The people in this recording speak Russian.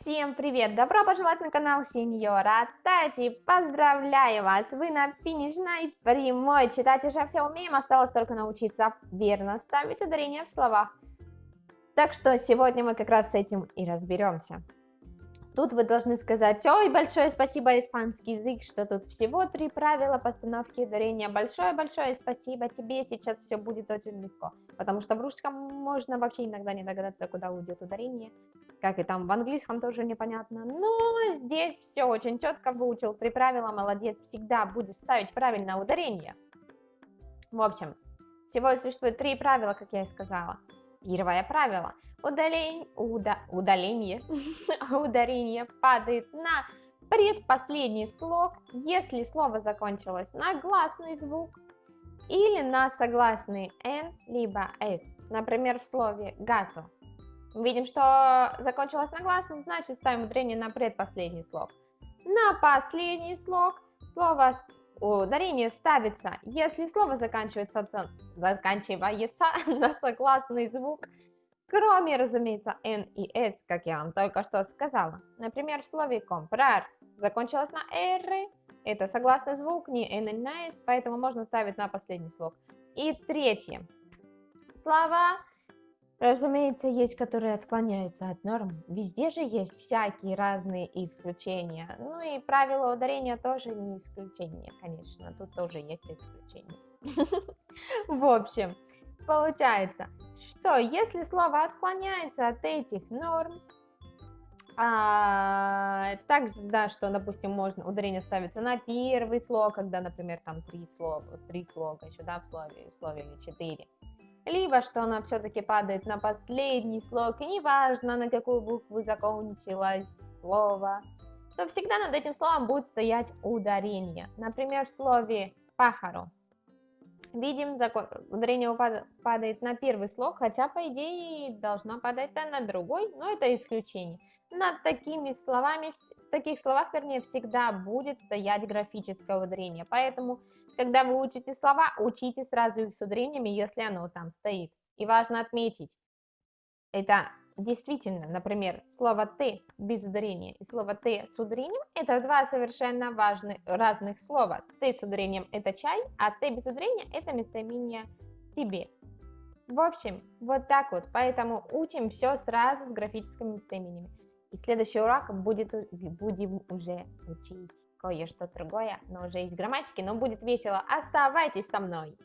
Всем привет! Добро пожаловать на канал Сеньора Тати! Поздравляю вас! Вы на финишной прямой! Читать уже все умеем, осталось только научиться верно ставить ударение в словах. Так что сегодня мы как раз с этим и разберемся. Тут вы должны сказать, ой, большое спасибо, испанский язык, что тут всего три правила постановки ударения. Большое-большое спасибо тебе, сейчас все будет очень легко. Потому что в русском можно вообще иногда не догадаться, куда уйдет ударение. Как и там в английском тоже непонятно. Но здесь все очень четко выучил три правила, молодец, всегда будешь ставить правильное ударение. В общем, всего существует три правила, как я и сказала. Первое правило – удалень, уда, удаление, ударение падает на предпоследний слог, если слово закончилось на гласный звук или на согласный «н» либо «с». Например, в слове «гато». Видим, что закончилось на гласном, значит ставим ударение на предпоследний слог. На последний слог слово ударение ставится, если слово заканчивается, заканчивается на согласный звук – Кроме, разумеется, N и S, как я вам только что сказала. Например, в слове comprar закончилось на R, это согласный звук, не N, на S, поэтому можно ставить на последний слог. И третье. Слова, разумеется, есть, которые отклоняются от норм. Везде же есть всякие разные исключения. Ну и правила ударения тоже не исключение, конечно. Тут тоже есть исключения. В общем, Получается, что если слово отклоняется от этих норм, а, также, да, что, допустим, можно ударение ставится на первый слог, когда, например, там три слога, три слога еще, да, в слове, в слове или четыре. Либо, что она все-таки падает на последний слог, и неважно, на какую букву закончилось слово, то всегда над этим словом будет стоять ударение. Например, в слове «пахаро» Видим, ударение падает на первый слог, хотя, по идее, должно падать на другой, но это исключение. Над такими словами, в таких словах, вернее, всегда будет стоять графическое ударение. Поэтому, когда вы учите слова, учите сразу их с ударениями, если оно там стоит. И важно отметить, это Действительно, например, слово «ты» без ударения и слово «ты» с ударением – это два совершенно важных, разных слова. «Ты» с ударением – это чай, а «ты» без ударения – это местоимение «тебе». В общем, вот так вот, поэтому учим все сразу с графическими местоимениями. И следующий урок будет, будем уже учить кое-что другое, но уже из грамматики, но будет весело. Оставайтесь со мной!